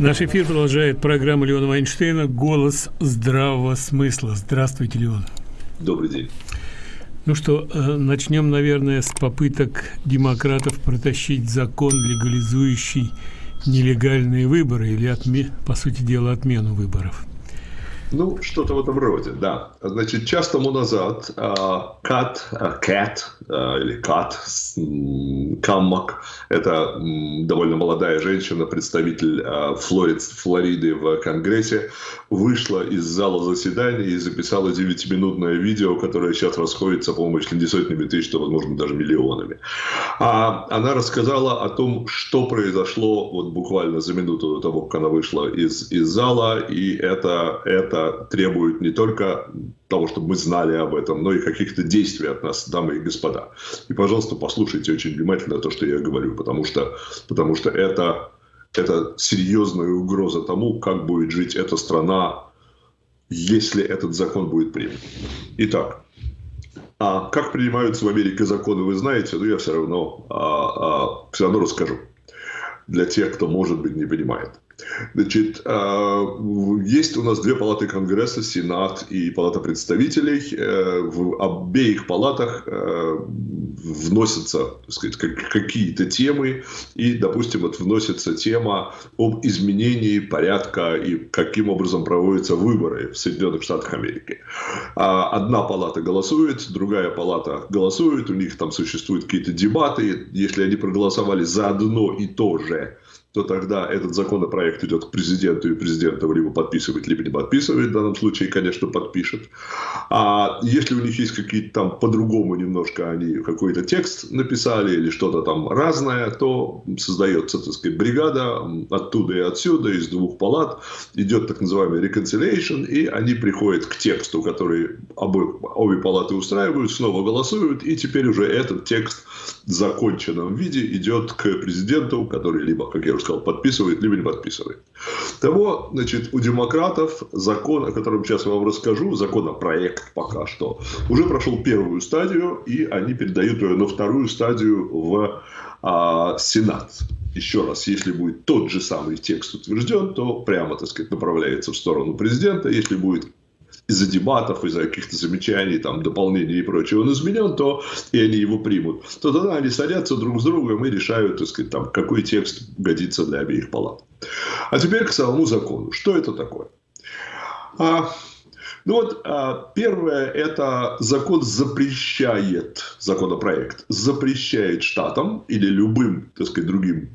Наш эфир продолжает программа Леона Вайнштейна «Голос здравого смысла». Здравствуйте, Леон. Добрый день. Ну что, э, начнем, наверное, с попыток демократов протащить закон, легализующий нелегальные выборы или, отме по сути дела, отмену выборов. Ну, что-то в этом роде, да. Значит, час тому назад Кат, Кэт или Кат Каммак, это довольно молодая женщина, представитель а, Флорид, Флориды в Конгрессе, вышла из зала заседания и записала 9-минутное видео, которое сейчас расходится, по-моему, чуть ли не сотнями тысяч, возможно, даже миллионами. А она рассказала о том, что произошло вот буквально за минуту до того, как она вышла из, из зала, и это, это требует не только того, чтобы мы знали об этом, но и каких-то действий от нас, дамы и господа. И, пожалуйста, послушайте очень внимательно то, что я говорю, потому что, потому что это, это серьезная угроза тому, как будет жить эта страна, если этот закон будет принят. Итак, а как принимаются в Америке законы, вы знаете, но я все равно, а, а, все равно расскажу для тех, кто, может быть, не понимает. Значит, а, есть у нас две палаты Конгресса, Сенат и Палата представителей. Э, в обеих палатах э, вносятся какие-то темы, и, допустим, вот вносится тема об изменении порядка и каким образом проводятся выборы в Соединенных Штатах Америки. А одна палата голосует, другая палата голосует, у них там существуют какие-то дебаты, если они проголосовали за одно и то же, то тогда этот законопроект идет к президенту, и президент его либо подписывает, либо не подписывает. В данном случае, конечно, подпишет. А если у них есть какие-то там по-другому немножко они какой-то текст написали или что-то там разное, то создается, так сказать, бригада оттуда и отсюда, из двух палат, идет так называемый reconciliation, и они приходят к тексту, который обе, обе палаты устраивают, снова голосуют, и теперь уже этот текст в законченном виде идет к президенту, который либо, как я уже сказал, подписывает, либо не подписывает. Того, значит, у демократов закон, о котором сейчас я вам расскажу, законопроект пока что, уже прошел первую стадию, и они передают ее на вторую стадию в а, Сенат. Еще раз, если будет тот же самый текст утвержден, то прямо, так сказать, направляется в сторону президента. Если будет из-за дебатов, из-за каких-то замечаний, там, дополнений и прочего он изменен, то и они его примут, то тогда они садятся друг с другом и решают, так сказать, там, какой текст годится для обеих палат. А теперь к самому закону. Что это такое? А, ну вот, а, первое, это закон запрещает, законопроект, запрещает штатам или любым, так сказать, другим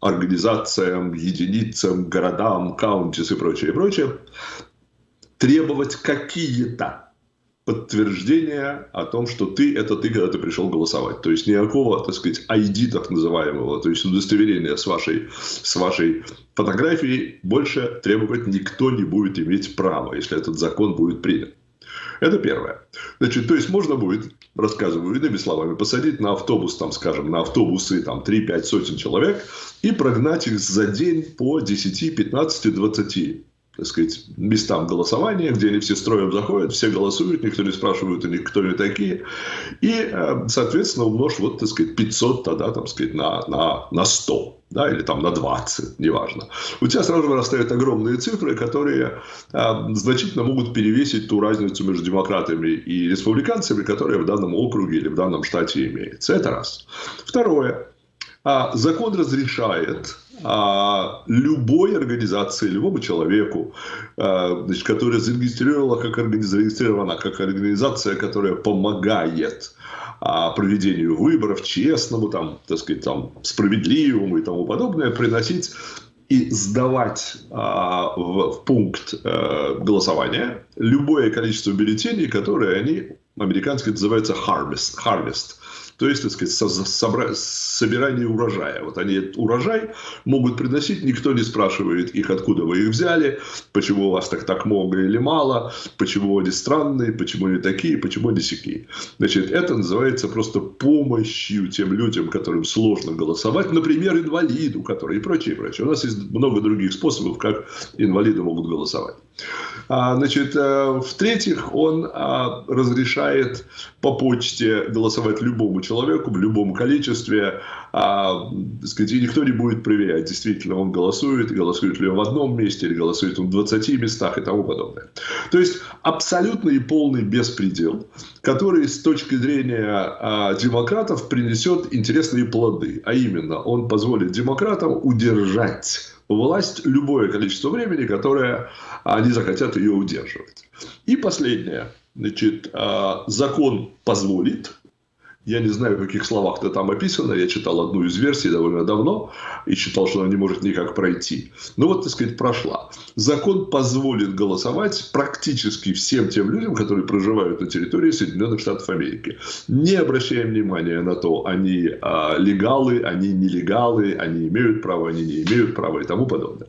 организациям, единицам, городам, каунтис и прочее, и прочее, требовать какие-то подтверждения о том, что ты – это ты, когда ты пришел голосовать. То есть никакого, так сказать, ID так называемого, то есть удостоверения с вашей, с вашей фотографией больше требовать никто не будет иметь права, если этот закон будет принят. Это первое. Значит, то есть можно будет, рассказываю иными словами, посадить на автобус, там, скажем, на автобусы там 3-5 сотен человек и прогнать их за день по 10, 15, 20 так сказать, местам голосования, где они все строем заходят, все голосуют, никто не спрашивает у них, кто они такие. И, э, соответственно, умножь, вот, так сказать, 500 тогда, там, сказать, на, на, на 100 да, или там на 20, неважно. У тебя сразу вырастают огромные цифры, которые э, значительно могут перевесить ту разницу между демократами и республиканцами, которая в данном округе или в данном штате имеется. Это раз. Второе. А, закон разрешает а, любой организации, любому человеку, а, значит, которая зарегистрировала как, зарегистрирована как организация, которая помогает а, проведению выборов, честному, там, так сказать, там, справедливому и тому подобное, приносить и сдавать а, в, в пункт а, голосования любое количество бюллетеней, которые они, американски называются harvest, harvest то есть, так сказать, собра... собирание урожая. Вот они урожай могут приносить, никто не спрашивает их, откуда вы их взяли, почему у вас так, так много или мало, почему они странные, почему они такие, почему они сякие. Значит, это называется просто помощью тем людям, которым сложно голосовать, например, инвалиду, который и прочее, и прочее. У нас есть много других способов, как инвалиды могут голосовать. А, значит, э, в-третьих, он а, разрешает по почте голосовать любому человеку в любом количестве, а, сказать, и никто не будет проверять, действительно он голосует, голосует ли он в одном месте, или голосует он в 20 местах и тому подобное. То есть, абсолютный и полный беспредел, который с точки зрения демократов принесет интересные плоды, а именно, он позволит демократам удержать власть любое количество времени, которое они захотят ее удерживать. И последнее. Значит, а, закон позволит я не знаю, в каких словах это там описано. Я читал одну из версий довольно давно и считал, что она не может никак пройти. Но вот, так сказать, прошла. Закон позволит голосовать практически всем тем людям, которые проживают на территории Соединенных Штатов Америки. Не обращая внимания на то, они а, легалы, они нелегалы, они имеют право, они не имеют права и тому подобное.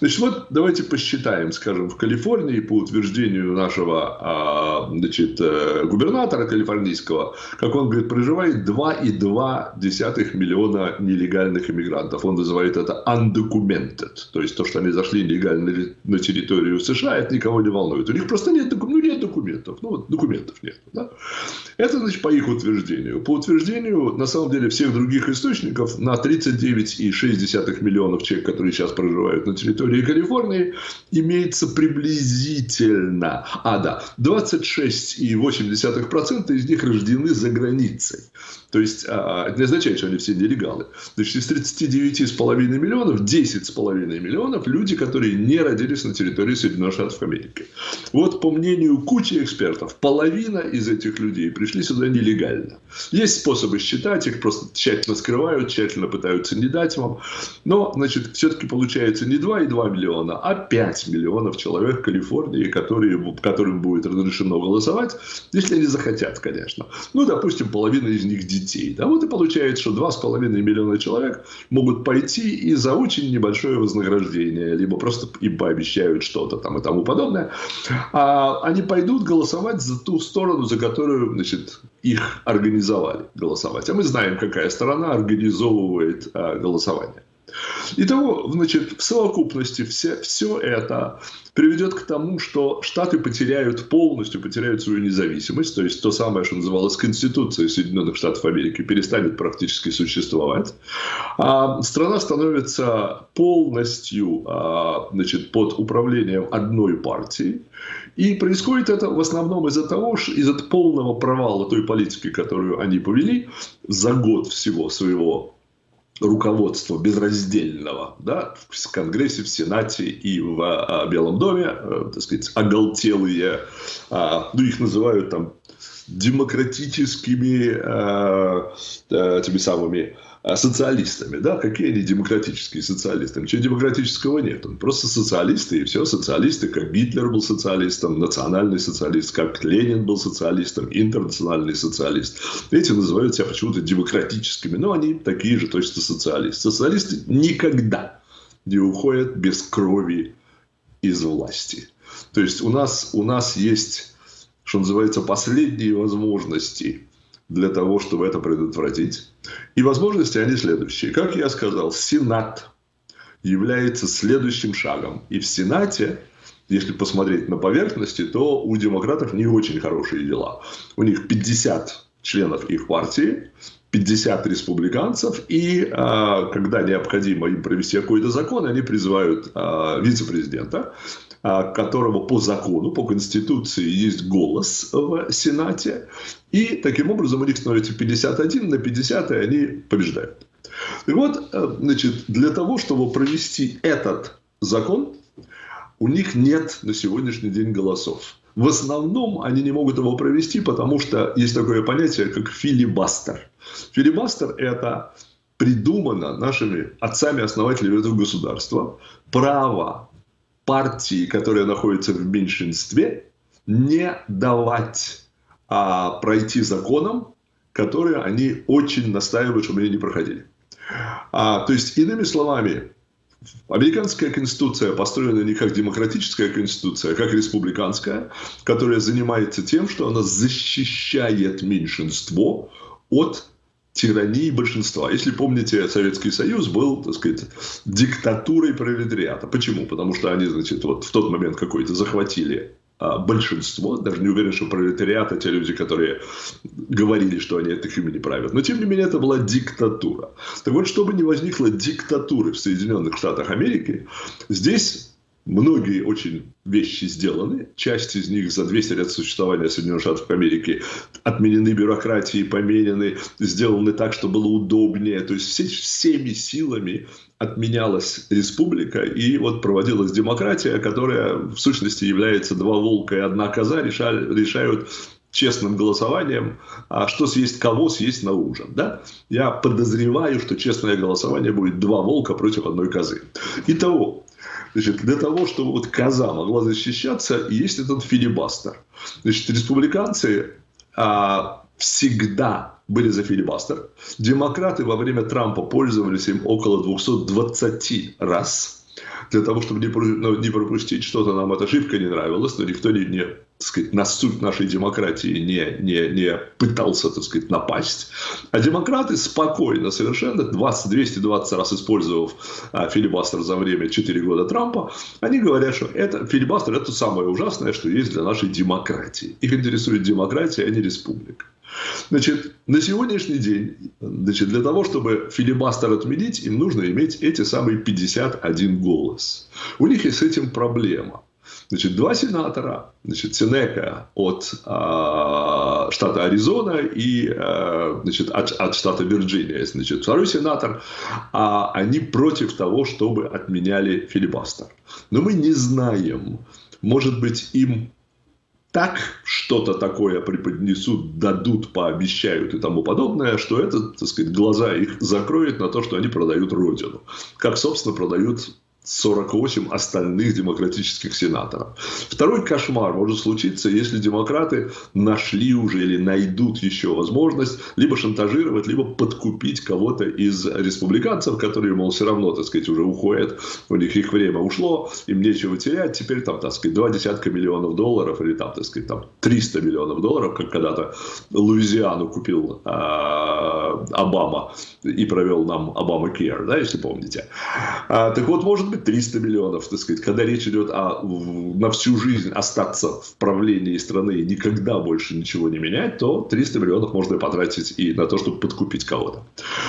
Значит, вот давайте посчитаем, скажем, в Калифорнии по утверждению нашего а, значит, э, губернатора калифорнийского, как он говорит, проживает 2,2 миллиона нелегальных иммигрантов. Он называет это undocumented. То есть, то, что они зашли нелегально на территорию США, это никого не волнует. У них просто нет, ну, нет документов. Ну, вот документов нет. Да? Это, значит, по их утверждению. По утверждению, на самом деле, всех других источников, на 39,6 миллионов человек, которые сейчас проживают на территории Калифорнии, имеется приблизительно, а, да, 26,8% из них рождены за границей границей. То есть, а, это не означает, что они все нелегалы. Значит, из 39,5 миллионов, 10,5 миллионов люди, которые не родились на территории Соединенных Штатов Америки. Вот по мнению кучи экспертов, половина из этих людей пришли сюда нелегально. Есть способы считать, их просто тщательно скрывают, тщательно пытаются не дать вам. Но, значит, все-таки получается не 2,2 миллиона, а 5 миллионов человек в Калифорнии, которые, которым будет разрешено голосовать, если они захотят, конечно. Ну, допустим, половина из них детей. Да, вот и получается, что 2,5 миллиона человек могут пойти и за очень небольшое вознаграждение, либо просто им пообещают что-то там и тому подобное, а они пойдут голосовать за ту сторону, за которую, значит, их организовали голосовать. А мы знаем, какая сторона организовывает а, голосование. Итого, значит, в совокупности все, все это приведет к тому, что Штаты потеряют полностью, потеряют свою независимость, то есть то самое, что называлось Конституцией Соединенных Штатов Америки, перестанет практически существовать. А страна становится полностью а, значит, под управлением одной партии. И происходит это в основном из-за того, что из-за полного провала той политики, которую они повели за год всего своего руководства безраздельного да, в Конгрессе, в Сенате и в а, Белом доме, а, так сказать, оголтелые, а, ну, их называют там демократическими а, а, теми самыми социалистами. Да? Какие они демократические социалисты? Ничего демократического нет. Он просто социалисты, и все. Социалисты, как Гитлер был социалистом, национальный социалист, как Ленин был социалистом, интернациональный социалист. Эти называют себя почему-то демократическими, но они такие же точно социалисты. Социалисты никогда не уходят без крови из власти. То есть у нас, у нас есть, что называется, последние возможности для того, чтобы это предотвратить. И возможности они следующие. Как я сказал, Сенат является следующим шагом. И в Сенате, если посмотреть на поверхности, то у демократов не очень хорошие дела. У них 50 членов их партии, 50 республиканцев, и а, когда необходимо им провести какой-то закон, они призывают а, вице-президента, которого по закону, по Конституции есть голос в Сенате, и таким образом у них становится 51 на 50, и они побеждают. И вот, э, значит, для того, чтобы провести этот закон, у них нет на сегодняшний день голосов. В основном они не могут его провести, потому что есть такое понятие, как филибастер. Филибастер – это придумано нашими отцами-основателями этого государства право партии, которая находится в меньшинстве, не давать а, пройти законам, которые они очень настаивают, чтобы они не проходили. А, то есть, иными словами, Американская конституция построена не как демократическая конституция, а как республиканская, которая занимается тем, что она защищает меньшинство от тирании большинства. Если помните, Советский Союз был, так сказать, диктатурой пролетариата. Почему? Потому что они, значит, вот в тот момент какой-то захватили а, большинство, даже не уверен, что пролетариат, те люди, которые говорили, что они их имени правят. Но, тем не менее, это была диктатура. Так вот, чтобы не возникло диктатуры в Соединенных Штатах Америки, здесь Многие очень вещи сделаны. Часть из них за 200 лет существования Соединенных Штатов Америки отменены бюрократией, поменены, сделаны так, чтобы было удобнее. То есть все, всеми силами отменялась республика и вот проводилась демократия, которая в сущности является два волка и одна коза, решали, решают честным голосованием, а что съесть кого съесть на ужин. Да? Я подозреваю, что честное голосование будет два волка против одной козы. Итого, Значит, для того, чтобы вот коза могла защищаться, есть этот филибастер. Значит, республиканцы а, всегда были за филибастер. Демократы во время Трампа пользовались им около 220 раз для того, чтобы не, ну, не пропустить что-то, нам эта ошибка не нравилась, но никто не, не сказать, на суть нашей демократии не, не, не пытался, так сказать, напасть. А демократы спокойно совершенно, 20, 220 раз использовав а, филибастер за время 4 года Трампа, они говорят, что это, филибастер – это самое ужасное, что есть для нашей демократии. Их интересует демократия, а не республика. Значит, на сегодняшний день, значит, для того, чтобы филибастер отменить, им нужно иметь эти самые 51 голос. У них есть с этим проблема. Значит, два сенатора, значит, Сенека от э, штата Аризона и э, значит, от, от штата Вирджиния, значит, второй сенатор, а они против того, чтобы отменяли филибастер. Но мы не знаем, может быть, им так что-то такое преподнесут, дадут, пообещают и тому подобное, что это, так сказать, глаза их закроет на то, что они продают Родину. Как, собственно, продают 48 остальных демократических сенаторов. Второй кошмар может случиться, если демократы нашли уже или найдут еще возможность либо шантажировать, либо подкупить кого-то из республиканцев, которые, мол, все равно, так сказать, уже уходят, у них их время ушло, им нечего терять, теперь там, так сказать, два десятка миллионов долларов или там, так сказать, там 300 миллионов долларов, как когда-то Луизиану купил э, Обама и провел нам Обама Кер, да, если помните. А, так вот, может быть, 300 миллионов, так сказать, когда речь идет о на всю жизнь остаться в правлении страны и никогда больше ничего не менять, то 300 миллионов можно потратить и на то, чтобы подкупить кого-то.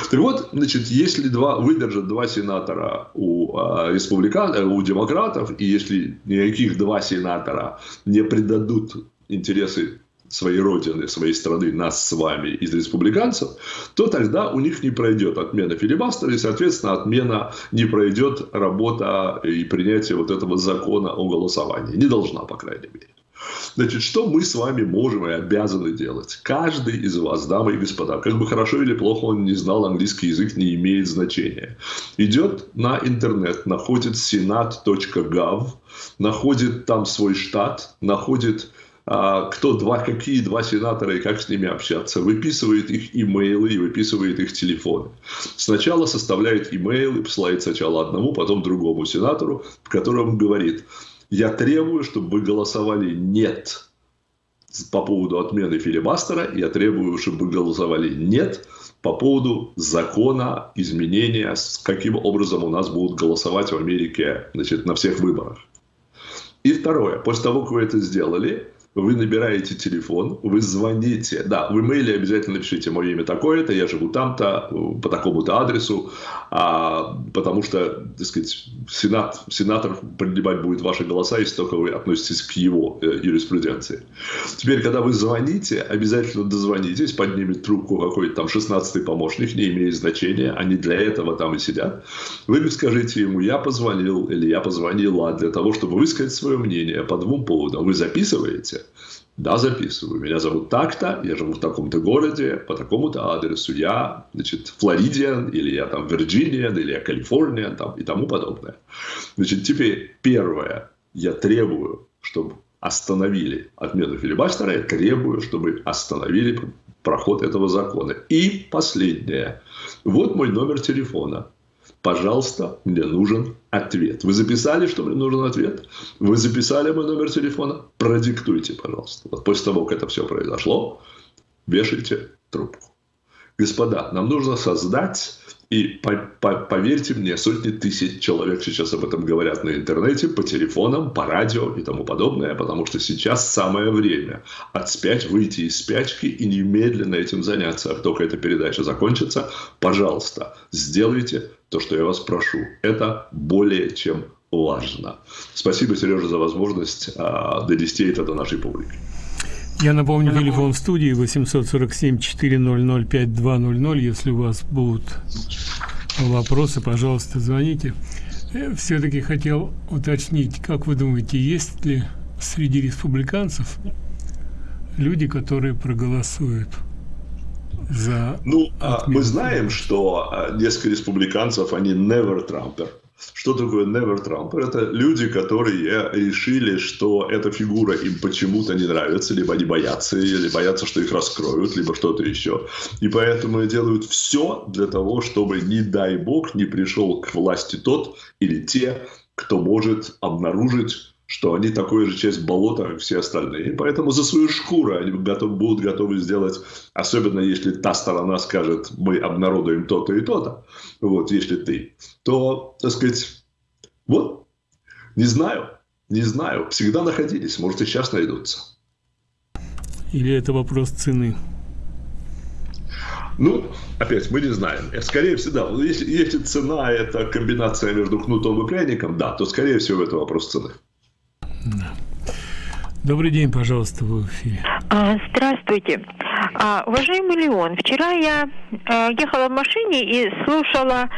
Так вот, значит, если два, выдержат два сенатора у, а, республикан, э, у демократов, и если никаких два сенатора не предадут интересы своей родины, своей страны, нас с вами из республиканцев, то тогда у них не пройдет отмена филибастера, и, соответственно, отмена не пройдет работа и принятие вот этого закона о голосовании. Не должна, по крайней мере. Значит, что мы с вами можем и обязаны делать? Каждый из вас, дамы и господа, как бы хорошо или плохо он не знал английский язык, не имеет значения. Идет на интернет, находит senat.gov, находит там свой штат, находит кто два, какие два сенатора и как с ними общаться, выписывает их имейлы и выписывает их телефоны. Сначала составляет имейл и посылает сначала одному, потом другому сенатору, в котором говорит, я требую, чтобы вы голосовали «нет» по поводу отмены филибастера, я требую, чтобы вы голосовали «нет» по поводу закона изменения, каким образом у нас будут голосовать в Америке значит, на всех выборах. И второе, после того, как вы это сделали, вы набираете телефон, вы звоните, да, в имейле обязательно напишите мое имя такое-то, я живу там-то, по такому-то адресу, а, потому что, так сказать, сенат, сенатор принимать будет ваши голоса, если только вы относитесь к его э, юриспруденции. Теперь, когда вы звоните, обязательно дозвонитесь, поднимет трубку какой-то там 16-й помощник, не имеет значения, они для этого там и сидят. Вы скажите ему, я позвонил или я позвонила для того, чтобы высказать свое мнение по двум поводам. Вы записываете? Да, записываю. Меня зовут так-то, я живу в таком-то городе, по такому-то адресу. Я, значит, Флоридиан, или я там Вирджиниан, или я Калифорния, там, и тому подобное. Значит, теперь первое. Я требую, чтобы остановили отмену филибастера, я требую, чтобы остановили проход этого закона. И последнее. Вот мой номер телефона пожалуйста, мне нужен ответ. Вы записали, что мне нужен ответ? Вы записали мой номер телефона? Продиктуйте, пожалуйста. Вот после того, как это все произошло, вешайте трубку. Господа, нам нужно создать и по, по, поверьте мне, сотни тысяч человек сейчас об этом говорят на интернете, по телефонам, по радио и тому подобное, потому что сейчас самое время отспять, выйти из спячки и немедленно этим заняться. Как только эта передача закончится, пожалуйста, сделайте то, что я вас прошу. Это более чем важно. Спасибо, Сережа, за возможность а, донести это до нашей публики. Я напомню, телефон в студии 847-400-5200. Если у вас будут вопросы, пожалуйста, звоните. Э, Все-таки хотел уточнить, как вы думаете, есть ли среди республиканцев люди, которые проголосуют за... Ну, а, мы знаем, что а, несколько республиканцев, они never Trumper. Что такое Never Trump? Это люди, которые решили, что эта фигура им почему-то не нравится, либо они боятся или боятся, что их раскроют, либо что-то еще. И поэтому делают все для того, чтобы, не дай бог, не пришел к власти тот или те, кто может обнаружить что они такой же часть болота, как все остальные. И поэтому за свою шкуру они готов, будут готовы сделать, особенно если та сторона скажет, мы обнародуем то-то и то-то, вот, если ты, то, так сказать, вот, не знаю, не знаю, всегда находились, может и сейчас найдутся. Или это вопрос цены? Ну, опять, мы не знаем. Скорее всего, да, если, если цена – это комбинация между кнутом и пряником, да, то, скорее всего, это вопрос цены. Да. Добрый день, пожалуйста, в эфире. А, здравствуйте. А, уважаемый Леон, вчера я а, ехала в машине и слушала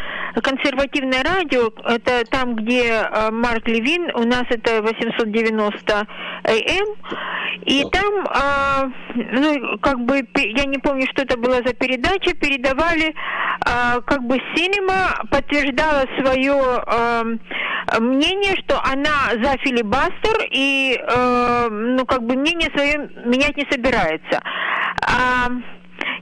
консервативное радио, это там, где Марк Левин, у нас это 890 АМ, и там, ну, как бы, я не помню, что это была за передача, передавали, как бы, Синема подтверждала свое мнение, что она за филибастер и, ну, как бы, мнение свое менять не собирается.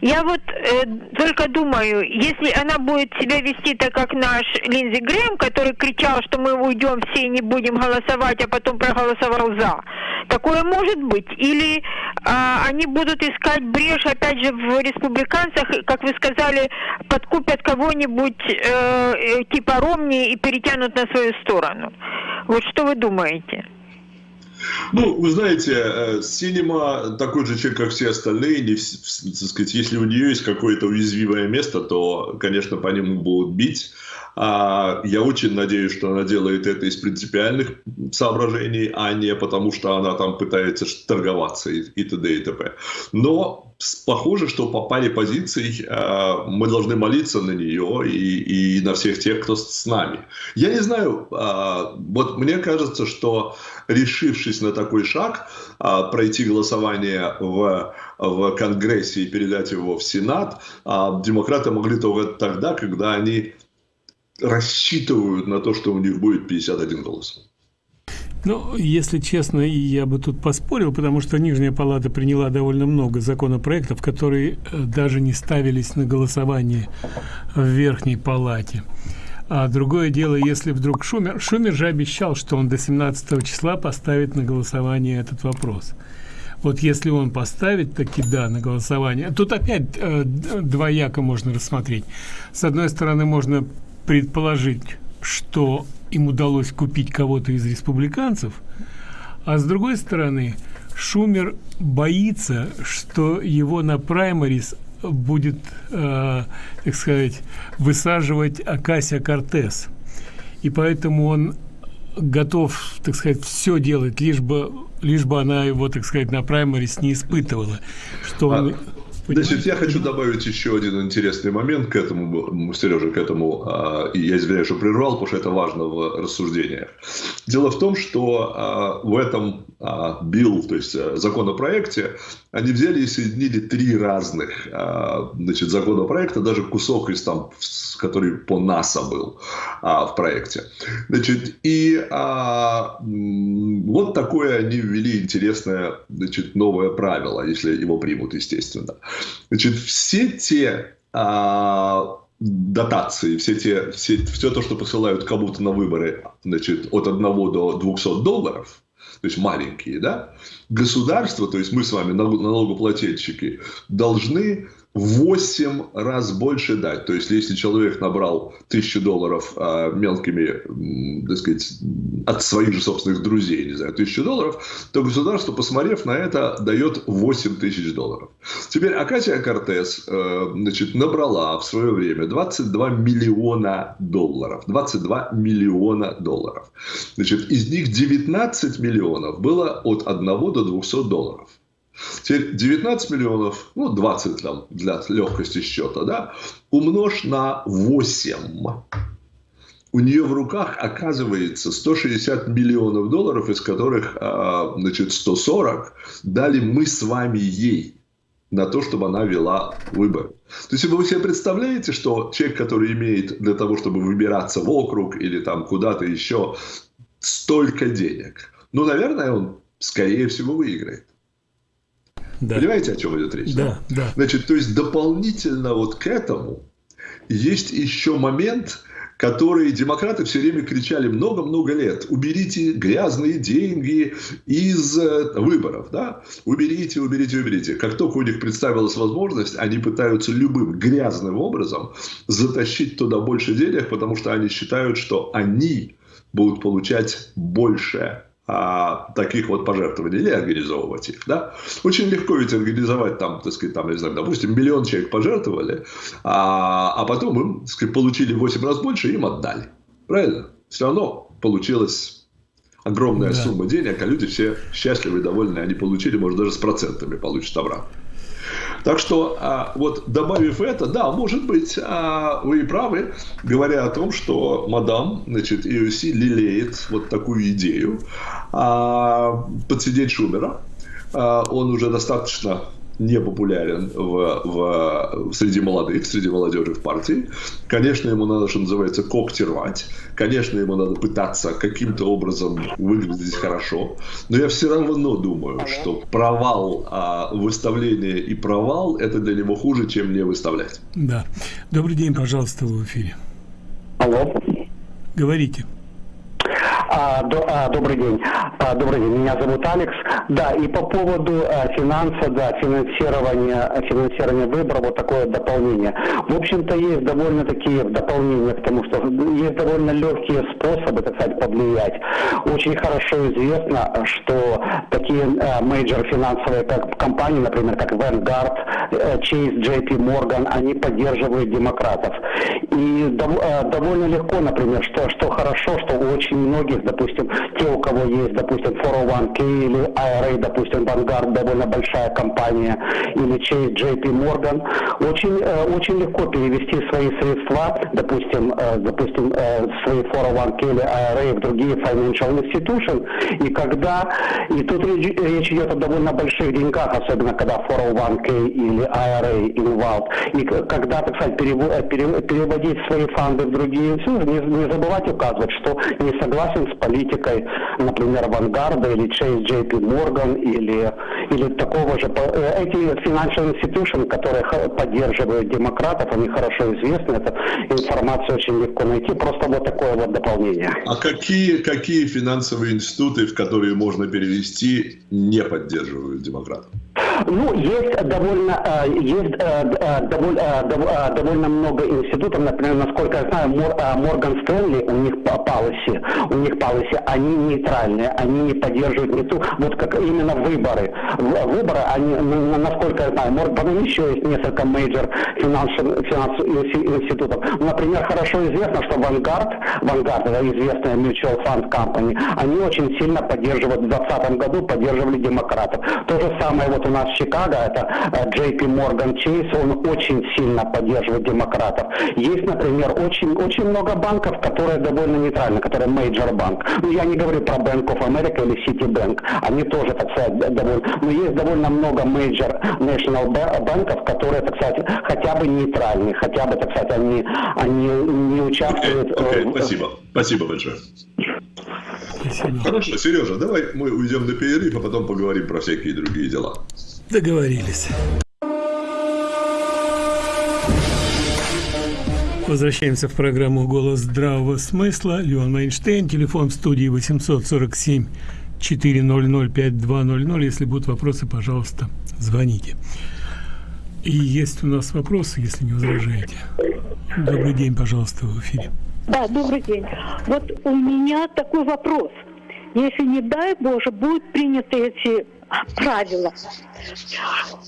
Я вот э, только думаю, если она будет себя вести так, как наш Линдзи Грэм, который кричал, что мы уйдем все и не будем голосовать, а потом проголосовал за, такое может быть? Или э, они будут искать брешь, опять же, в республиканцах, как вы сказали, подкупят кого-нибудь э, э типа Ромни и перетянут на свою сторону? Вот что вы думаете? Ну, вы знаете, Синема такой же человек, как все остальные. Не, сказать, если у нее есть какое-то уязвимое место, то, конечно, по нему будут бить. А я очень надеюсь, что она делает это из принципиальных соображений, а не потому, что она там пытается торговаться и т.д. и т.п. Но похоже, что по паре позиций э, мы должны молиться на нее и, и на всех тех, кто с нами. Я не знаю, э, вот мне кажется, что решившись на такой шаг, э, пройти голосование в, в Конгрессе и передать его в Сенат, э, демократы могли только тогда, когда они рассчитывают на то, что у них будет 51 голос. Ну, если честно, я бы тут поспорил, потому что Нижняя Палата приняла довольно много законопроектов, которые э, даже не ставились на голосование в Верхней Палате. А другое дело, если вдруг Шумер... Шумер же обещал, что он до 17 числа поставит на голосование этот вопрос. Вот если он поставит таки да на голосование, тут опять э, двояко можно рассмотреть. С одной стороны, можно предположить, что им удалось купить кого-то из республиканцев, а с другой стороны, Шумер боится, что его на праймарис будет, э, так сказать, высаживать Акасия Кортес. И поэтому он готов, так сказать, все делать, лишь бы, лишь бы она его, так сказать, на праймарис не испытывала. Что он... Значит, я хочу добавить еще один интересный момент к этому, Сережа, к этому, а, и я извиняюсь, что прервал, потому что это важно в рассуждениях. Дело в том, что а, в этом а, билл, то есть законопроекте, они взяли и соединили три разных значит, законопроекта, даже кусок из там, который по НАСА был в проекте. Значит, и вот такое они ввели интересное значит, новое правило, если его примут, естественно. Значит, все те а, дотации, все те, все, все то, что посылают кому-то на выборы значит, от 1 до 200 долларов, то есть маленькие, да, государство, то есть мы с вами, налогоплательщики, должны 8 раз больше дать. То есть, если человек набрал тысячу долларов а, мелкими, так сказать, от своих же собственных друзей, не знаю, тысячу долларов, то государство, посмотрев на это, дает 8 тысяч долларов. Теперь Акасия Кортес э, значит, набрала в свое время 22 миллиона долларов. 22 миллиона долларов. Значит, из них 19 миллионов было от 1 до 200 долларов. Теперь 19 миллионов, ну 20 там для легкости счета, да, умножь на 8. У нее в руках оказывается 160 миллионов долларов, из которых а, значит, 140 дали мы с вами ей на то, чтобы она вела выборы. То есть, вы себе представляете, что человек, который имеет для того, чтобы выбираться в округ или там куда-то еще столько денег, ну, наверное, он, скорее всего, выиграет. Да. Понимаете, о чем идет речь? Да, да. Значит, то есть дополнительно вот к этому есть еще момент, который демократы все время кричали много-много лет. Уберите грязные деньги из э, выборов. Да? Уберите, уберите, уберите. Как только у них представилась возможность, они пытаются любым грязным образом затащить туда больше денег, потому что они считают, что они будут получать больше а, таких вот пожертвований или организовывать их. Да? Очень легко ведь организовать там, так сказать, там, не знаю, допустим, миллион человек пожертвовали, а, а потом им так сказать, получили в 8 раз больше и им отдали. Правильно? Все равно получилась огромная да. сумма денег, а люди все счастливы и довольны, они получили, может, даже с процентами получат обратно. Так что а, вот добавив это, да, может быть, а, вы и правы, говоря о том, что мадам, значит, EUC лелеет вот такую идею а, подсидеть Шумера. А, он уже достаточно не популярен в, в, среди молодых, среди молодежи в партии. Конечно, ему надо, что называется, когти рвать. Конечно, ему надо пытаться каким-то образом выглядеть хорошо. Но я все равно думаю, что провал а, выставления и провал – это для него хуже, чем не выставлять. Да. Добрый день, пожалуйста, в эфире. Алло. Говорите. А, до, а, добрый день. А, добрый день. Меня зовут Алекс. Да, и по поводу а, финанса, да, финансирования, финансирования выборов, вот такое дополнение. В общем-то, есть довольно такие дополнения к тому, что есть довольно легкие способы, так сказать, повлиять. Очень хорошо известно, что такие а, major финансовые как, компании, например, как Vanguard, э, Chase, JP Morgan, они поддерживают демократов. И дов, а, довольно легко, например, что, что хорошо, что у очень многих есть, допустим, те, у кого есть, допустим, 401k или IRA, допустим, Vanguard, довольно большая компания, или JP Morgan, очень, э, очень легко перевести свои средства, допустим, э, допустим, э, свои 401k или IRA в другие financial institutions, и когда, и тут речь идет о довольно больших деньгах, особенно когда 401k или IRA involved, и когда, так сказать, переводить свои фонды в другие институты, не, не забывать указывать, что не согласен с политикой, например, Авангарда или Chase JP Morgan или, или такого же. Э, эти financial institutions, которые поддерживают демократов, они хорошо известны, это информацию очень легко найти, просто вот такое вот дополнение. А какие, какие финансовые институты, в которые можно перевести, не поддерживают демократов? Ну, есть довольно, э, есть э, довольно, довольно много институтов, например, насколько я знаю, Морган Стэнли, у них policy, у них policy, они нейтральные, они не поддерживают не ту, вот как именно выборы. Выборы, они, насколько я знаю, Морган еще есть несколько major финансовых институтов. Например, хорошо известно, что Vanguard, Vanguard, это известная mutual fund company, они очень сильно поддерживают, в 2020 году поддерживали демократов. То же самое вот у нас Чикаго, это JP Morgan Chase, он очень сильно поддерживает демократов. Есть, например, очень, очень много банков, которые довольно нейтральны, которые major банк. Ну, я не говорю про Bank of America или Citibank, они тоже, так сказать, довольно... Но есть довольно много major national банков, которые, так сказать, хотя бы нейтральны, хотя бы, так сказать, они, они не участвуют... Okay, okay, спасибо. Спасибо большое. Спасибо. Хорошо, Сережа, давай мы уйдем на перерыв, а потом поговорим про всякие другие дела. Договорились. Возвращаемся в программу «Голос здравого смысла». Леон Майнштейн, телефон в студии 847 400 5200. Если будут вопросы, пожалуйста, звоните. И есть у нас вопросы, если не возражаете. Добрый день, пожалуйста, в эфире. Да, добрый день. Вот у меня такой вопрос. Если, не дай Боже, будут приняты эти правила,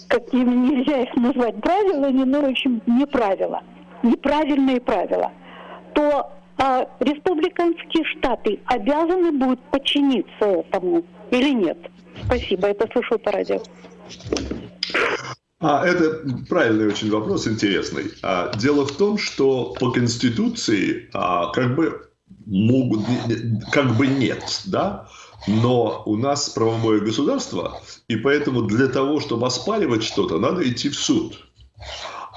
какими нельзя их назвать правилами, но, в общем, не правила, неправильные правила, то а, республиканские штаты обязаны будут подчиниться этому или нет? Спасибо, это слышал по радио. А, это правильный очень вопрос, интересный. А, дело в том, что по Конституции а, как бы могут, как бы нет, да, но у нас правовое государство, и поэтому для того, чтобы оспаривать что-то, надо идти в суд.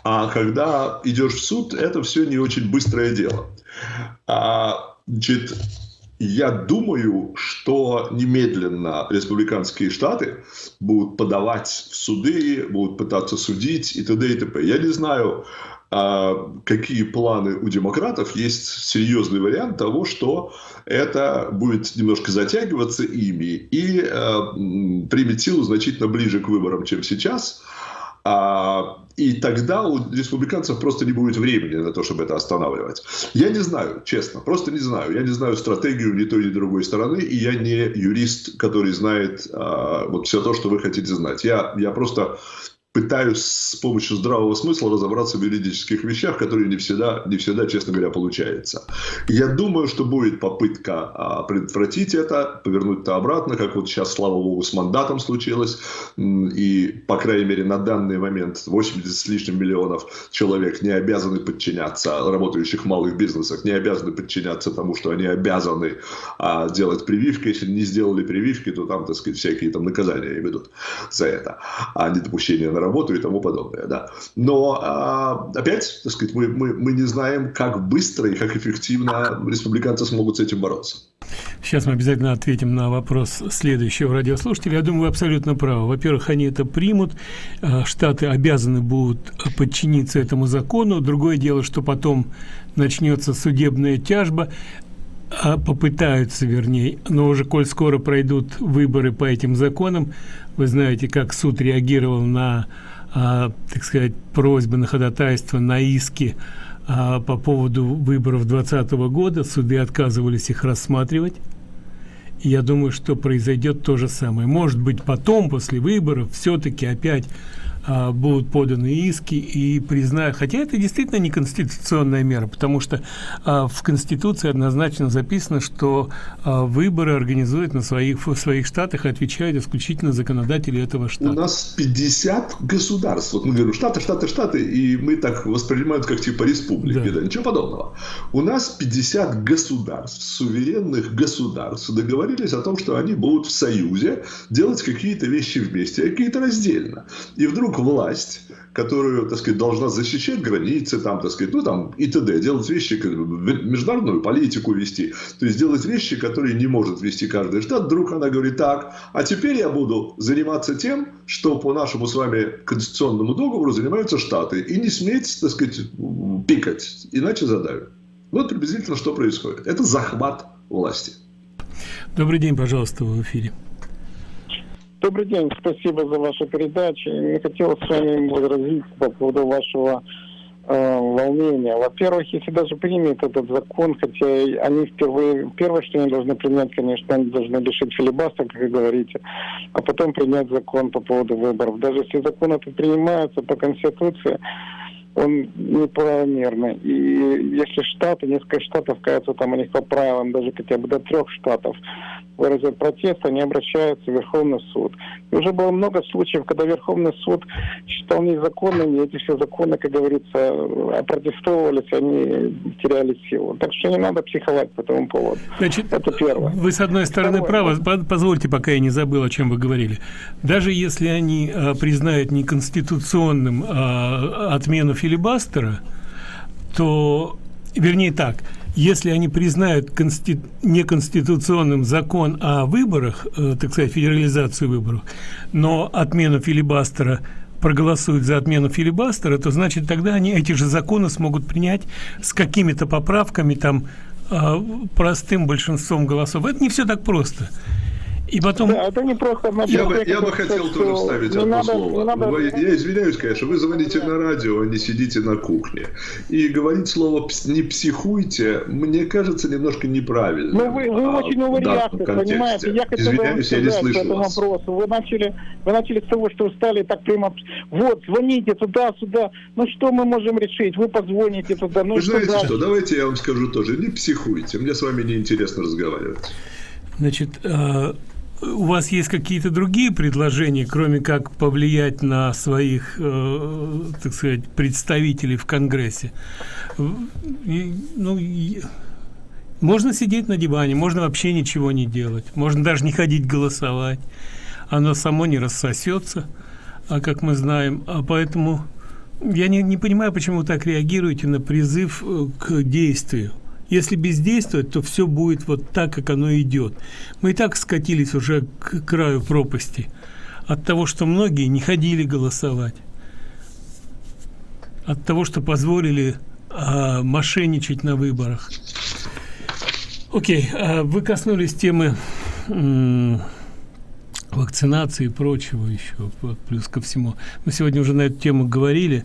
А когда идешь в суд, это все не очень быстрое дело. А, значит, я думаю, что немедленно республиканские штаты будут подавать в суды, будут пытаться судить и т.д. и т.п. Я не знаю, а, какие планы у демократов. Есть серьезный вариант того, что это будет немножко затягиваться ими и а, примет силу значительно ближе к выборам, чем сейчас. А, и тогда у республиканцев просто не будет времени на то, чтобы это останавливать. Я не знаю, честно, просто не знаю. Я не знаю стратегию ни той, ни другой стороны, и я не юрист, который знает а, вот все то, что вы хотите знать. Я, я просто пытаюсь с помощью здравого смысла разобраться в юридических вещах, которые не всегда, не всегда, честно говоря, получается. Я думаю, что будет попытка а, предотвратить это, повернуть это обратно, как вот сейчас, слава богу, с мандатом случилось. И, по крайней мере, на данный момент 80 с лишним миллионов человек не обязаны подчиняться, работающих в малых бизнесах, не обязаны подчиняться тому, что они обязаны а, делать прививки. Если не сделали прививки, то там, так сказать, всякие там наказания ведут за это, а не допущение на работу и тому подобное. Да. Но а, опять, так сказать, мы, мы, мы не знаем, как быстро и как эффективно республиканцы смогут с этим бороться. Сейчас мы обязательно ответим на вопрос следующего радиослушателя. Я думаю, вы абсолютно правы. Во-первых, они это примут. А, штаты обязаны будут подчиниться этому закону. Другое дело, что потом начнется судебная тяжба а попытаются, вернее, но уже коль скоро пройдут выборы по этим законам, вы знаете, как суд реагировал на, а, так сказать, просьбы на ходатайство, на иски а, по поводу выборов 2020 года. Суды отказывались их рассматривать. Я думаю, что произойдет то же самое. Может быть, потом, после выборов, все-таки опять а, будут поданы иски и признают, хотя это действительно не конституционная мера, потому что а, в Конституции однозначно записано, что а, выборы организуют на своих, в своих штатах и отвечают исключительно законодатели этого штата. У нас 50 государств, вот мы говорим штаты, штаты, штаты, и мы так воспринимаем как типа республики, да. да, ничего подобного. У нас 50 государств, суверенных государств договорились о том, что они будут в союзе делать какие-то вещи вместе, а какие-то раздельно. И вдруг вдруг власть, которую, так сказать, должна защищать границы, там, так сказать, ну, там, и т.д., делать вещи, международную политику вести, то есть делать вещи, которые не может вести каждый штат, вдруг она говорит, так, а теперь я буду заниматься тем, что по нашему с вами конституционному договору занимаются штаты, и не сметь, так сказать, пикать, иначе задавят. Вот приблизительно что происходит. Это захват власти. Добрый день, пожалуйста, в эфире. Добрый день, спасибо за вашу передачу. Я хотел с вами возразить по поводу вашего э, волнения. Во-первых, если даже примет этот закон, хотя они впервые, первое, что они должны принять, конечно, они должны лишить филибастера, как вы говорите, а потом принять закон по поводу выборов. Даже если закон этот принимается по Конституции, он неправомерный. И если штаты, несколько штатов, кажется, там у них по правилам, даже хотя бы до трех штатов, выразят протест, они обращаются в Верховный суд. И уже было много случаев, когда Верховный суд считал незаконными, и эти все законы, как говорится, опротестовывались, они теряли силу. Так что не надо психовать по этому поводу. Значит, Это первое. Вы, с одной стороны, Второе. правы. Позвольте, пока я не забыл, о чем вы говорили. Даже если они а, признают неконституционным а, отмену филибастера, то, вернее так, если они признают конститу... неконституционным закон о выборах, э, так сказать, федерализацию выборов, но отмену филибастера проголосуют за отмену филибастера, то значит тогда они эти же законы смогут принять с какими-то поправками, там, э, простым большинством голосов. Это не все так просто. И потом... Да, это не просто... Я бы, я бы хотел тоже вставить одно надо, слово. Надо... Вы, я извиняюсь, конечно, вы звоните на радио, а не сидите на кухне. И говорить слово «не психуйте» мне кажется немножко неправильно. Ну, вы, вы а, очень увлекаете, понимаете? Я хотел извиняюсь, я не слышу по этому вас. вопросу. Вы начали, вы начали с того, что стали так прямо... Вот, звоните туда-сюда. Ну, что мы можем решить? Вы позвоните туда. Ну, вы знаете дальше? что, давайте я вам скажу тоже. Не психуйте, мне с вами неинтересно разговаривать. Значит, а, у вас есть какие-то другие предложения, кроме как повлиять на своих, э, так сказать, представителей в Конгрессе? И, ну, и, можно сидеть на диване, можно вообще ничего не делать, можно даже не ходить голосовать. Оно само не рассосется, а как мы знаем. А поэтому я не, не понимаю, почему вы так реагируете на призыв э, к действию. Если бездействовать, то все будет вот так, как оно идет. Мы и так скатились уже к краю пропасти от того, что многие не ходили голосовать, от того, что позволили а, мошенничать на выборах. Окей, а вы коснулись темы вакцинации и прочего еще, плюс ко всему. Мы сегодня уже на эту тему говорили.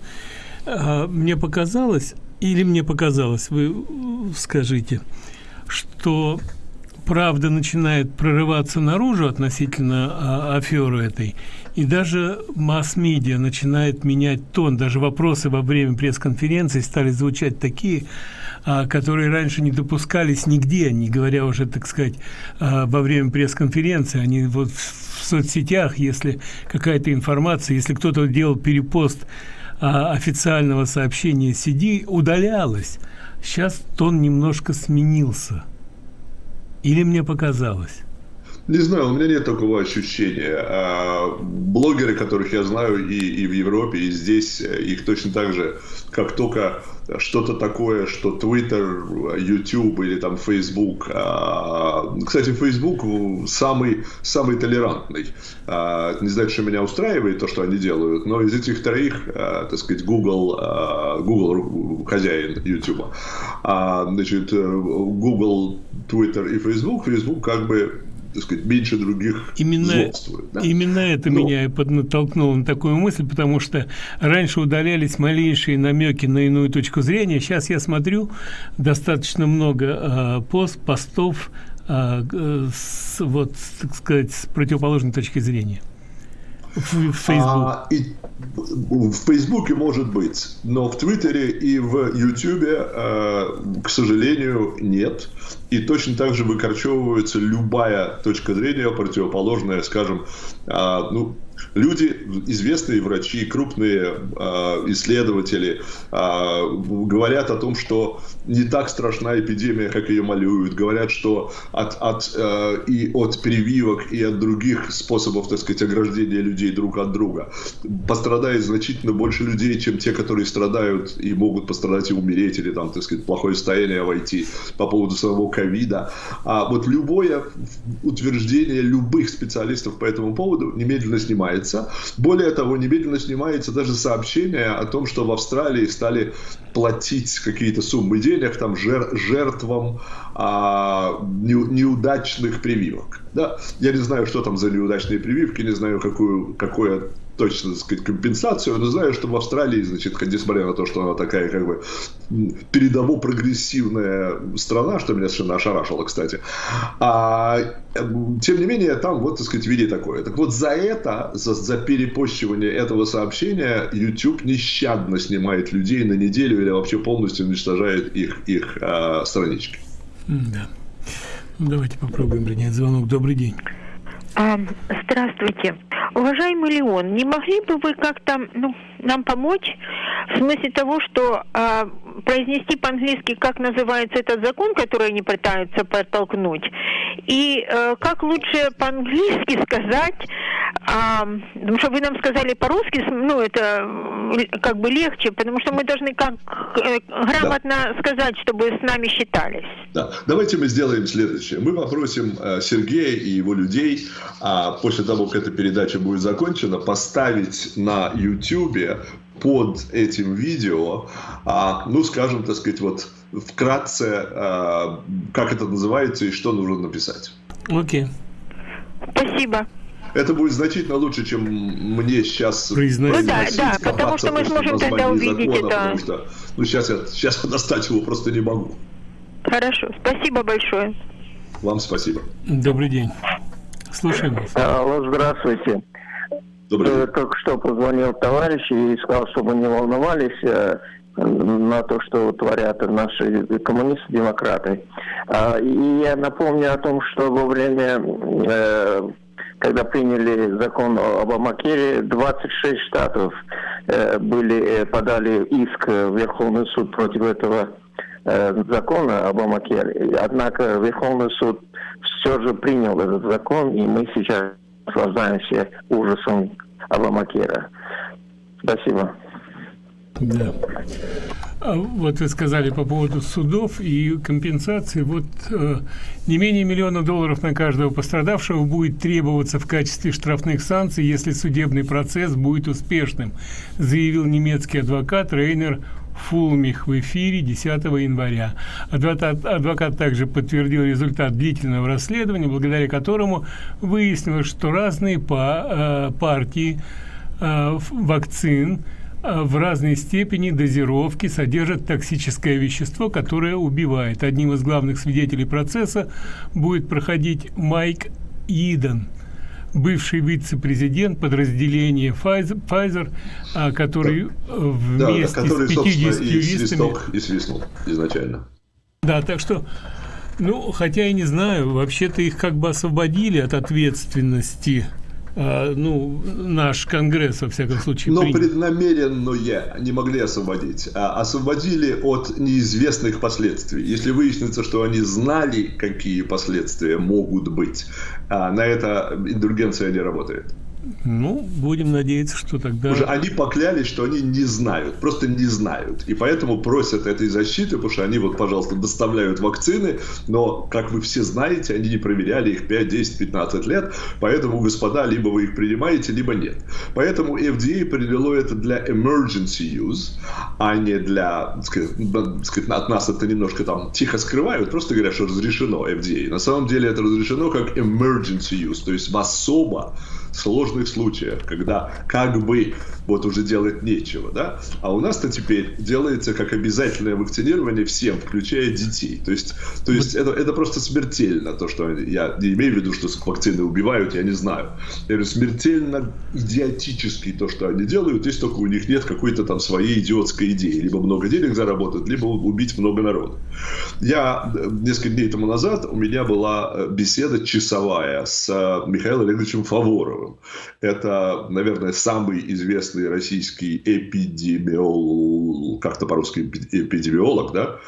А, мне показалось, или мне показалось, вы скажите, что правда начинает прорываться наружу относительно а, аферы этой, и даже масс-медиа начинает менять тон. Даже вопросы во время пресс-конференции стали звучать такие, а, которые раньше не допускались нигде, не говоря уже, так сказать, а, во время пресс-конференции. Они вот в соцсетях, если какая-то информация, если кто-то делал перепост а, официального сообщения CD удалялось. Сейчас тон немножко сменился. Или мне показалось? Не знаю, у меня нет такого ощущения. А, блогеры, которых я знаю и, и в Европе, и здесь, их точно так же, как только что-то такое, что Twitter, YouTube или там Facebook. А, кстати, Facebook самый, самый толерантный. А, не знаю, что меня устраивает, то, что они делают, но из этих троих, так сказать, Google, Google хозяин YouTube. Значит, э, Google, Twitter и Facebook. Facebook как бы так сказать, меньше других именно, Да? Именно это Но... меня и поднатолкнуло на такую мысль, потому что раньше удалялись малейшие намеки на иную точку зрения. Сейчас я смотрю достаточно много э, пост, постов э, с, вот, так сказать, с противоположной точки зрения. В, Facebook. А, и, в Фейсбуке может быть, но в Твиттере и в Ютубе, э, к сожалению, нет. И точно так же выкорчевывается любая точка зрения, противоположная, скажем, э, ну, люди, известные врачи, крупные э, исследователи э, говорят о том, что не так страшна эпидемия, как ее малюют. Говорят, что от, от, э, и от прививок, и от других способов, так сказать, ограждения людей друг от друга пострадает значительно больше людей, чем те, которые страдают и могут пострадать и умереть, или там, так сказать, плохое состояние войти по поводу самого ковида. А вот любое утверждение любых специалистов по этому поводу немедленно снимается. Более того, немедленно снимается даже сообщение о том, что в Австралии стали платить какие-то суммы денег там жер, жертвам а, не, неудачных прививок. Да? Я не знаю, что там за неудачные прививки, не знаю, какую, какое точно, так сказать, компенсацию, но знаю, что в Австралии, значит, несмотря на то, что она такая, как бы, передово-прогрессивная страна, что меня совершенно ошарашило, кстати, а, тем не менее, там, вот, так сказать, виде такое. Так вот, за это, за, за перепощивание этого сообщения, YouTube нещадно снимает людей на неделю или вообще полностью уничтожает их, их а, странички. Да. Давайте попробуем принять звонок. Добрый день. А, здравствуйте. Уважаемый Леон, не могли бы вы как-то ну, нам помочь в смысле того, что э, произнести по-английски, как называется этот закон, который они пытаются подтолкнуть, и э, как лучше по-английски сказать, э, потому что вы нам сказали по-русски, ну это как бы легче, потому что мы должны как э, грамотно да. сказать, чтобы с нами считались. Да. Давайте мы сделаем следующее. Мы попросим э, Сергея и его людей, а после того, как эта передача будет закончена, поставить на YouTube под этим видео, а, ну, скажем, так сказать, вот вкратце, а, как это называется и что нужно написать. Окей. Okay. Спасибо. Это будет значительно лучше, чем мне сейчас произносить. Ну да, да, потому что мы сможем тогда увидеть закона, это. Потому что, ну, сейчас я, сейчас я достать его просто не могу. Хорошо, спасибо большое. Вам спасибо. Добрый день. Слушаем вас. Алло, здравствуйте. Добрый день. Только что позвонил товарищ и сказал, чтобы не волновались э, на то, что творят наши коммунисты-демократы. А, и я напомню о том, что во время, э, когда приняли закон об Обамакере, 26 штатов э, были, подали иск в Верховный суд против этого закона Обамакер. Однако Верховный суд все же принял этот закон, и мы сейчас наслаждаемся ужасом Обамакера. Спасибо. Да. А вот вы сказали по поводу судов и компенсации. Вот э, не менее миллиона долларов на каждого пострадавшего будет требоваться в качестве штрафных санкций, если судебный процесс будет успешным, заявил немецкий адвокат Рейнер Фулмих в эфире 10 января. Адвокат, адвокат также подтвердил результат длительного расследования, благодаря которому выяснилось, что разные па, э, партии э, вакцин э, в разной степени дозировки содержат токсическое вещество, которое убивает. Одним из главных свидетелей процесса будет проходить Майк Иден – бывший вице-президент подразделения Pfizer, а, который да. вместе да, который, с 50 юристами... И свистнул изначально. Да, так что, ну, хотя и не знаю, вообще-то их как бы освободили от ответственности а, ну, наш Конгресс, во всяком случае, Но принял. преднамеренное не могли освободить. А освободили от неизвестных последствий. Если выяснится, что они знали, какие последствия могут быть, а на это индульгенция не работает. Ну, будем надеяться, что тогда... Уже они поклялись, что они не знают, просто не знают. И поэтому просят этой защиты, потому что они вот, пожалуйста, доставляют вакцины, но, как вы все знаете, они не проверяли их 5, 10, 15 лет, поэтому, господа, либо вы их принимаете, либо нет. Поэтому FDA определило это для emergency use, а не для, сказать, сказать, от нас это немножко там тихо скрывают, просто говорят, что разрешено FDA. На самом деле это разрешено как emergency use, то есть в особо сложных случаях, когда как бы вот уже делать нечего, да, а у нас-то теперь делается как обязательное вакцинирование всем, включая детей. То есть, то есть это, это просто смертельно, то, что я не имею в виду, что вакцины убивают, я не знаю. Я говорю, смертельно идиотически то, что они делают, если только у них нет какой-то там своей идиотской идеи. Либо много денег заработать, либо убить много народа. Я э, несколько дней тому назад, у меня была э, беседа часовая с э, Михаилом Олеговичем Фаворовым. Это, наверное, самый известный известный российский эпидемиолог, как-то по-русски эпидемиолог, да,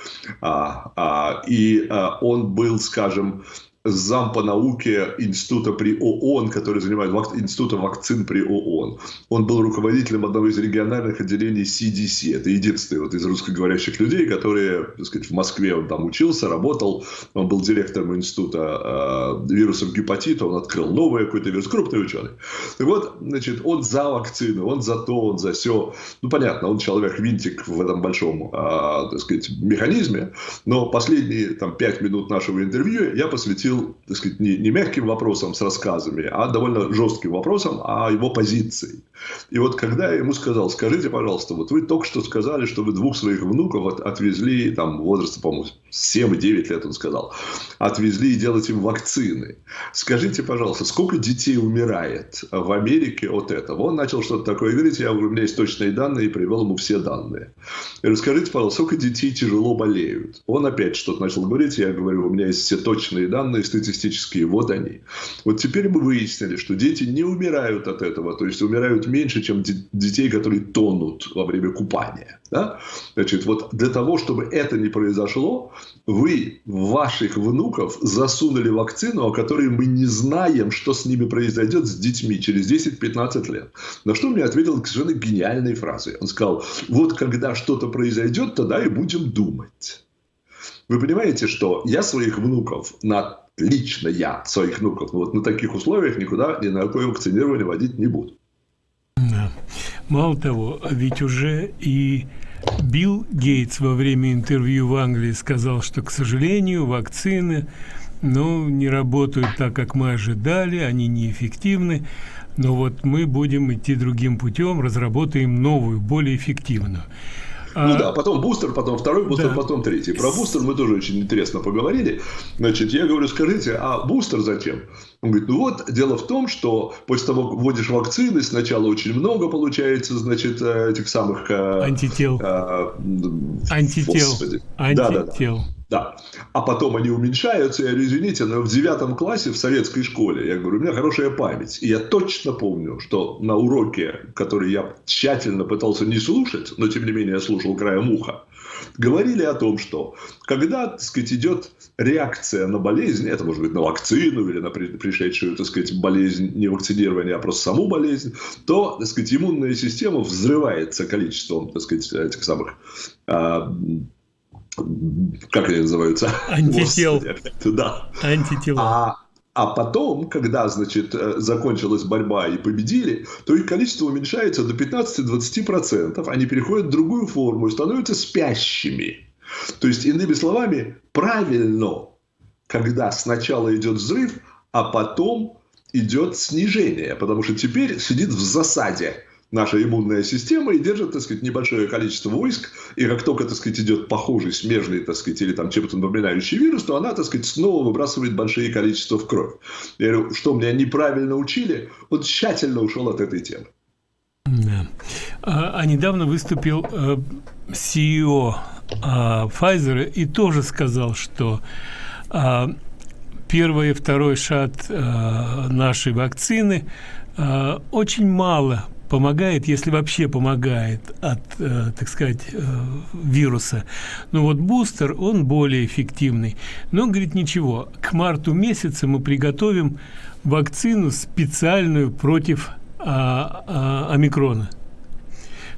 а, а, и а, он был, скажем, зам по науке института при ООН, который занимает вак... института вакцин при ООН. Он был руководителем одного из региональных отделений CDC. Это единственный вот из русскоговорящих людей, которые, так сказать, в Москве он там учился, работал. Он был директором института э, вирусов гепатита. Он открыл новый какой-то вирус. Крупный ученый. Так вот, значит, он за вакцины, он за то, он за все. Ну, понятно, он человек-винтик в этом большом, э, так сказать, механизме. Но последние там пять минут нашего интервью я посвятил посвятил, так сказать, не, не мягким вопросам с рассказами, а довольно жестким вопросам о его позиции. И вот когда я ему сказал, скажите, пожалуйста, вот вы только что сказали, что вы двух своих внуков от, отвезли, там, возраста, по-моему, 7-9 лет, он сказал, отвезли и делать им вакцины. Скажите, пожалуйста, сколько детей умирает в Америке от этого? Он начал что-то такое говорить, я говорю, у меня есть точные данные, и привел ему все данные. Я говорю, скажите, пожалуйста, сколько детей тяжело болеют? Он опять что-то начал говорить, я говорю, у меня есть все точные данные, данные статистические, вот они. Вот теперь мы выяснили, что дети не умирают от этого, то есть умирают меньше, чем детей, которые тонут во время купания. Да? Значит, вот для того, чтобы это не произошло, вы ваших внуков засунули вакцину, о которой мы не знаем, что с ними произойдет с детьми через 10-15 лет. На что мне ответил совершенно гениальной фразой. Он сказал, вот когда что-то произойдет, тогда и будем думать. Вы понимаете, что я своих внуков на лично я своих внуков вот на таких условиях никуда ни на какое вакцинирование водить не буду. Да. Мало того, ведь уже и Билл Гейтс во время интервью в Англии сказал, что, к сожалению, вакцины ну, не работают так, как мы ожидали, они неэффективны, но вот мы будем идти другим путем, разработаем новую, более эффективную. Ну а... да, потом бустер, потом второй бустер, да. потом третий. Про бустер мы тоже очень интересно поговорили. Значит, я говорю, скажите, а бустер зачем? Он говорит, ну вот, дело в том, что после того, как вводишь вакцины, сначала очень много получается, значит, э, этих самых... Э, антител. Э, Антител. Господи. Антител. Да, да, да. Да. А потом они уменьшаются. Я говорю, извините, но в девятом классе в советской школе, я говорю, у меня хорошая память. И я точно помню, что на уроке, который я тщательно пытался не слушать, но тем не менее я слушал краем уха, говорили о том, что когда, так сказать, идет реакция на болезнь, это может быть на вакцину или на пришедшую, так сказать, болезнь не вакцинирования, а просто саму болезнь, то, так сказать, иммунная система взрывается количеством, так сказать, этих самых а, как они называются? Антител. Да. Антитела. А, а потом, когда, значит, э, закончилась борьба и победили, то их количество уменьшается до 15-20%. Они переходят в другую форму и становятся спящими. То есть, иными словами, правильно, когда сначала идет взрыв, а потом идет снижение. Потому что теперь сидит в засаде наша иммунная система и держит, так сказать, небольшое количество войск, и как только, так сказать, идет похожий, смежный, так сказать, или там чем-то напоминающий вирус, то она, так сказать, снова выбрасывает большие количества в кровь. Я говорю, что меня неправильно учили, он тщательно ушел от этой темы. Да. А, а недавно выступил э, CEO а, Pfizer и тоже сказал, что а, первый и второй шат а, нашей вакцины а, очень мало помогает, если вообще помогает от, э, так сказать, э, вируса. Но вот бустер, он более эффективный. Но, говорит, ничего, к марту месяца мы приготовим вакцину специальную против а, а, омикрона.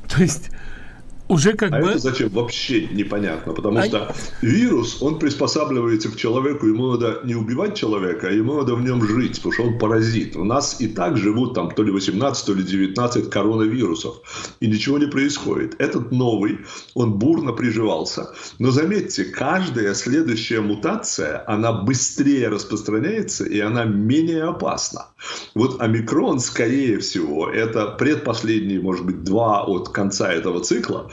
То есть уже как а бы... это зачем? Вообще непонятно. Потому а... что вирус, он приспосабливается к человеку, ему надо не убивать человека, а ему надо в нем жить, потому что он паразит. У нас и так живут там то ли 18, то ли 19 коронавирусов. И ничего не происходит. Этот новый, он бурно приживался. Но заметьте, каждая следующая мутация, она быстрее распространяется, и она менее опасна. Вот омикрон, скорее всего, это предпоследние, может быть, два от конца этого цикла,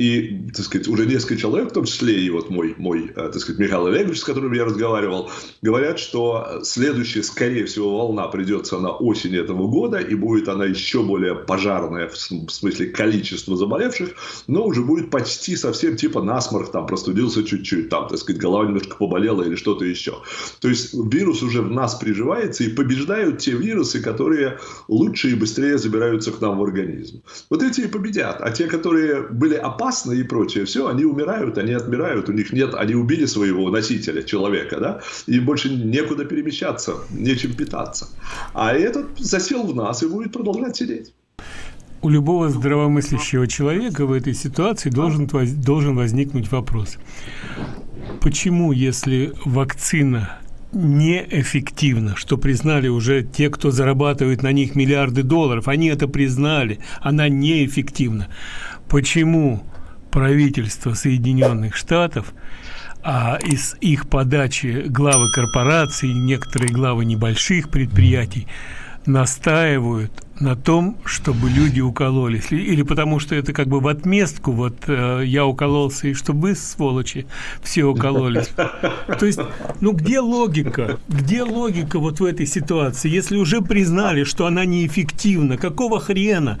и, так сказать, уже несколько человек, в том числе и вот мой, мой э, так сказать, Михаил Олегович, с которым я разговаривал, говорят, что следующая, скорее всего, волна придется на осень этого года, и будет она еще более пожарная в смысле количества заболевших, но уже будет почти совсем типа насморк, там, простудился чуть-чуть, там, так сказать, голова немножко поболела или что-то еще. То есть, вирус уже в нас приживается, и побеждают те вирусы, которые лучше и быстрее забираются к нам в организм. Вот эти и победят. А те, которые были опасны и прочее, все, они умирают, они отмирают, у них нет, они убили своего носителя, человека, да, и больше некуда перемещаться, нечем питаться. А этот засел в нас и будет продолжать сидеть. У любого здравомыслящего человека в этой ситуации должен, должен возникнуть вопрос. Почему, если вакцина неэффективна, что признали уже те, кто зарабатывает на них миллиарды долларов, они это признали, она неэффективна почему правительство Соединенных Штатов а из их подачи главы корпораций, некоторые главы небольших предприятий настаивают на том, чтобы люди укололись. Или потому что это как бы в отместку, вот э, я укололся, и чтобы вы, сволочи, все укололись. То есть, ну где логика? Где логика вот в этой ситуации? Если уже признали, что она неэффективна, какого хрена?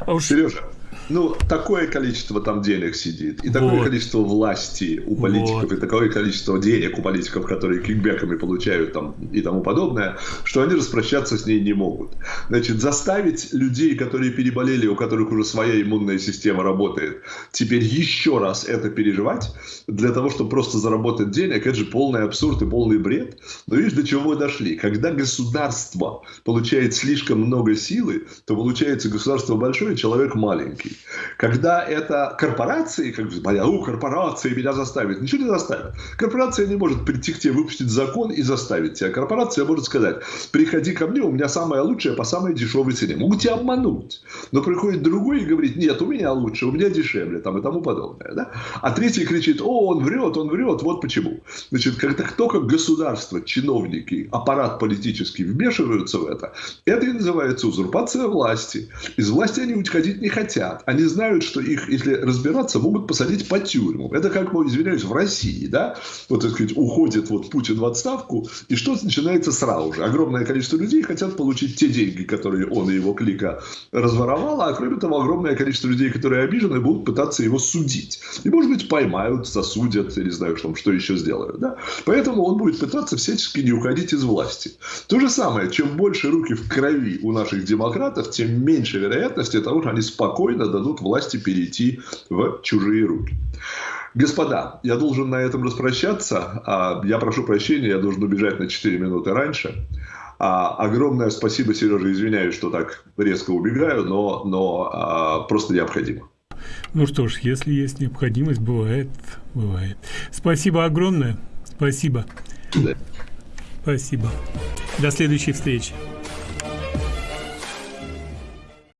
А уж... Сережа, ну, такое количество там денег сидит, и такое вот. количество власти у политиков, вот. и такое количество денег у политиков, которые кикбеками получают там и тому подобное, что они распрощаться с ней не могут. Значит, заставить людей, которые переболели, у которых уже своя иммунная система работает, теперь еще раз это переживать, для того, чтобы просто заработать денег, это же полный абсурд и полный бред. Но видишь, до чего мы дошли. Когда государство получает слишком много силы, то получается государство большое, человек маленький. Когда это корпорации, как моя, у, корпорации меня заставит. Ничего не заставит. Корпорация не может прийти к тебе, выпустить закон и заставить тебя. Корпорация может сказать, приходи ко мне, у меня самое лучшее по самой дешевой цене. Могут тебя обмануть. Но приходит другой и говорит, нет, у меня лучше, у меня дешевле, там и тому подобное. Да? А третий кричит, о, он врет, он врет, вот почему. Значит, когда только государство, чиновники, аппарат политический вмешиваются в это, это и называется узурпация власти. Из власти они уходить не хотят. Они знают, что их, если разбираться, могут посадить по тюрьму. Это как, извиняюсь, в России, да? Вот, так сказать, уходит вот Путин в отставку, и что начинается сразу же. Огромное количество людей хотят получить те деньги, которые он и его клика разворовал, а кроме того, огромное количество людей, которые обижены, будут пытаться его судить. И, может быть, поймают, засудят, я не знаю, что, что еще сделают. Да? Поэтому он будет пытаться всячески не уходить из власти. То же самое, чем больше руки в крови у наших демократов, тем меньше вероятности того, что они спокойно дадут власти перейти в чужие руки. Господа, я должен на этом распрощаться. А я прошу прощения, я должен убежать на 4 минуты раньше. А, огромное спасибо, Сережа, извиняюсь, что так резко убегаю, но, но а, просто необходимо. Ну что ж, если есть необходимость, бывает, бывает. Спасибо огромное. Спасибо. Да. Спасибо. До следующей встречи.